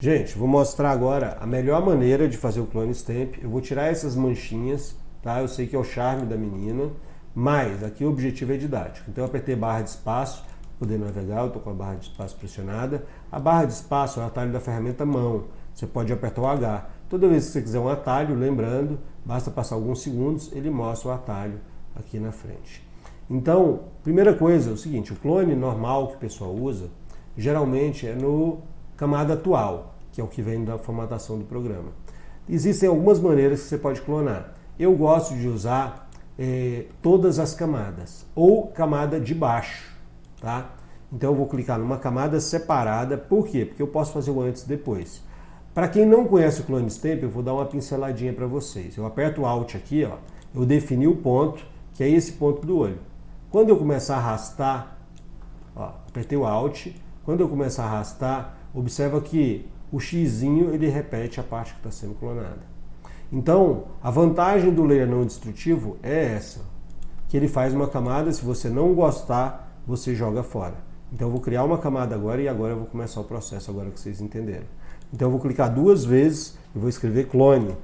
Gente, vou mostrar agora a melhor maneira de fazer o clone stamp. Eu vou tirar essas manchinhas, tá? Eu sei que é o charme da menina, mas aqui o objetivo é didático. Então eu apertei barra de espaço, poder navegar, eu estou com a barra de espaço pressionada. A barra de espaço é o atalho da ferramenta mão. Você pode apertar o H. Toda vez que você quiser um atalho, lembrando, basta passar alguns segundos, ele mostra o atalho aqui na frente. Então, primeira coisa é o seguinte, o clone normal que o pessoal usa, geralmente é no camada atual, que é o que vem da formatação do programa. Existem algumas maneiras que você pode clonar. Eu gosto de usar eh, todas as camadas, ou camada de baixo, tá? Então eu vou clicar numa camada separada, por quê? Porque eu posso fazer o antes e depois. Para quem não conhece o Clone Stamp, eu vou dar uma pinceladinha para vocês. Eu aperto o Alt aqui, ó, eu defini o ponto, que é esse ponto do olho. Quando eu começar a arrastar, ó, apertei o Alt, quando eu começar a arrastar, observa que o x ele repete a parte que está sendo clonada. Então, a vantagem do layer não destrutivo é essa, que ele faz uma camada, se você não gostar, você joga fora. Então eu vou criar uma camada agora e agora eu vou começar o processo, agora que vocês entenderam. Então eu vou clicar duas vezes e vou escrever clone.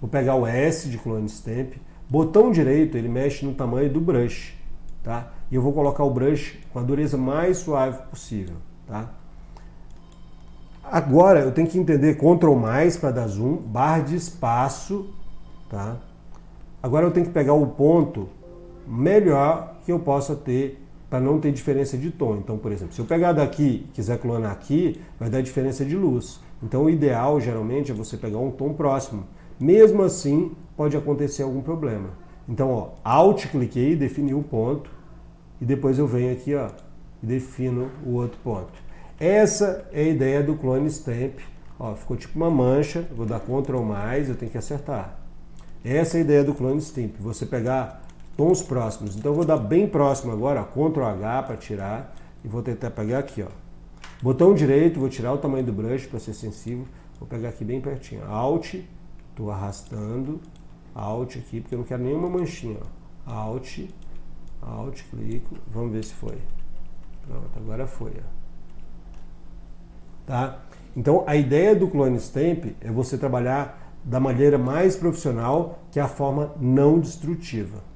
Vou pegar o S de clone stamp, botão direito ele mexe no tamanho do brush, tá? E eu vou colocar o brush com a dureza mais suave possível, tá? Agora eu tenho que entender Ctrl mais para dar zoom, barra de espaço, tá? Agora eu tenho que pegar o ponto melhor que eu possa ter para não ter diferença de tom. Então, por exemplo, se eu pegar daqui e quiser clonar aqui, vai dar diferença de luz. Então o ideal geralmente é você pegar um tom próximo. Mesmo assim, pode acontecer algum problema. Então, ó, Alt cliquei, defini o ponto, e depois eu venho aqui ó, e defino o outro ponto. Essa é a ideia do clone stamp. Ó, ficou tipo uma mancha, vou dar Ctrl mais, eu tenho que acertar. Essa é a ideia do clone stamp, você pegar tons próximos. Então eu vou dar bem próximo agora, Ctrl H para tirar, e vou tentar pegar aqui, ó. Botão direito, vou tirar o tamanho do brush para ser sensível, vou pegar aqui bem pertinho. Alt, estou arrastando, Alt aqui, porque eu não quero nenhuma manchinha, ó. Alt, Alt, clico, vamos ver se foi. Pronto, agora foi, ó. Tá? Então a ideia do Clone Stamp é você trabalhar da maneira mais profissional, que é a forma não destrutiva.